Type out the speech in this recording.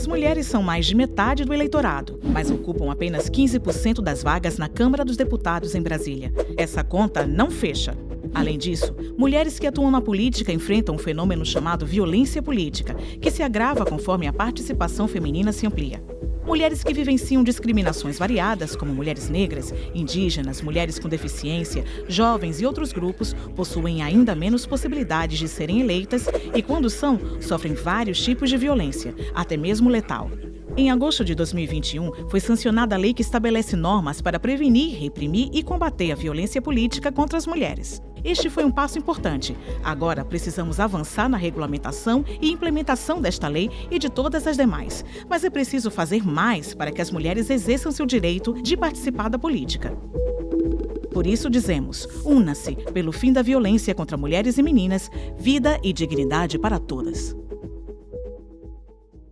As mulheres são mais de metade do eleitorado, mas ocupam apenas 15% das vagas na Câmara dos Deputados em Brasília. Essa conta não fecha. Além disso, mulheres que atuam na política enfrentam um fenômeno chamado violência política, que se agrava conforme a participação feminina se amplia. Mulheres que vivenciam discriminações variadas, como mulheres negras, indígenas, mulheres com deficiência, jovens e outros grupos, possuem ainda menos possibilidades de serem eleitas e, quando são, sofrem vários tipos de violência, até mesmo letal. Em agosto de 2021, foi sancionada a lei que estabelece normas para prevenir, reprimir e combater a violência política contra as mulheres. Este foi um passo importante. Agora precisamos avançar na regulamentação e implementação desta lei e de todas as demais. Mas é preciso fazer mais para que as mulheres exerçam seu direito de participar da política. Por isso dizemos: una-se pelo fim da violência contra mulheres e meninas, vida e dignidade para todas.